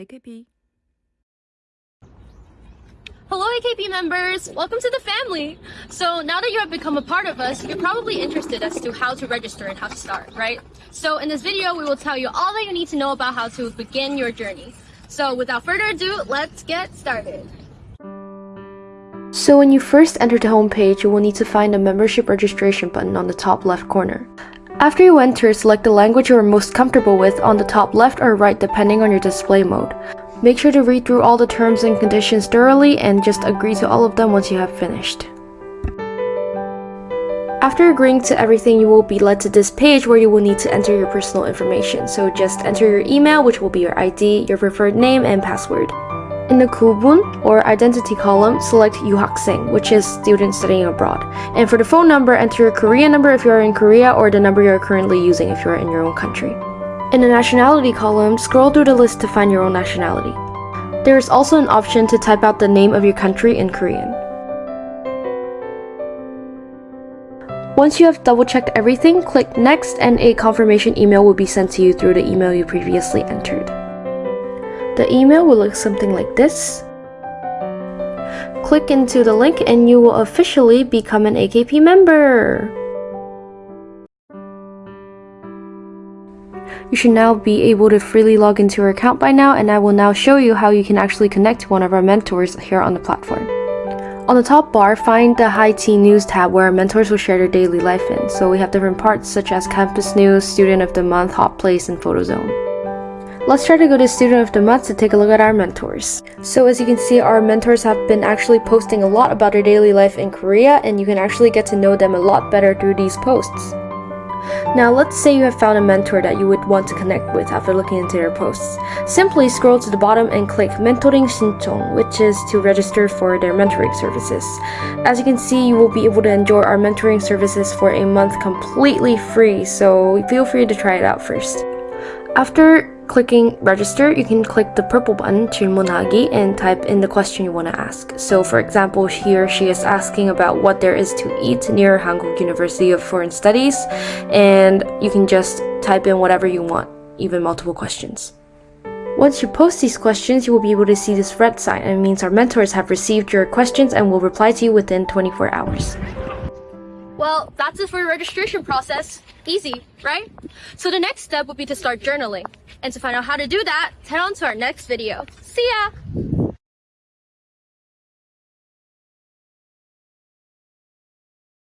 AKP. Hello, AKP members! Welcome to the family! So now that you have become a part of us, you're probably interested as to how to register and how to start, right? So in this video, we will tell you all that you need to know about how to begin your journey. So without further ado, let's get started. So when you first enter the homepage, you will need to find the membership registration button on the top left corner. After you enter, select the language you are most comfortable with on the top left or right depending on your display mode. Make sure to read through all the terms and conditions thoroughly and just agree to all of them once you have finished. After agreeing to everything, you will be led to this page where you will need to enter your personal information. So just enter your email, which will be your ID, your preferred name, and password. In the Kubun or identity column, select Yuhaksing, which is student studying abroad. And for the phone number, enter your Korean number if you are in Korea or the number you are currently using if you are in your own country. In the nationality column, scroll through the list to find your own nationality. There is also an option to type out the name of your country in Korean. Once you have double checked everything, click next and a confirmation email will be sent to you through the email you previously entered. The email will look something like this. Click into the link and you will officially become an AKP member! You should now be able to freely log into your account by now and I will now show you how you can actually connect to one of our mentors here on the platform. On the top bar, find the High Tea News tab where our mentors will share their daily life in. So we have different parts such as Campus News, Student of the Month, Hot Place, and Photo Zone. Let's try to go to Student of the Month to take a look at our mentors. So as you can see, our mentors have been actually posting a lot about their daily life in Korea and you can actually get to know them a lot better through these posts. Now let's say you have found a mentor that you would want to connect with after looking into their posts. Simply scroll to the bottom and click Mentoring 신청, which is to register for their mentoring services. As you can see, you will be able to enjoy our mentoring services for a month completely free, so feel free to try it out first. After clicking register, you can click the purple button 질문하기 and type in the question you want to ask. So for example, here she is asking about what there is to eat near Hankuk University of Foreign Studies and you can just type in whatever you want, even multiple questions. Once you post these questions, you will be able to see this red sign and it means our mentors have received your questions and will reply to you within 24 hours. Well, that's it for your registration process. Easy, right? So the next step would be to start journaling. And to find out how to do that, head on to our next video. See ya!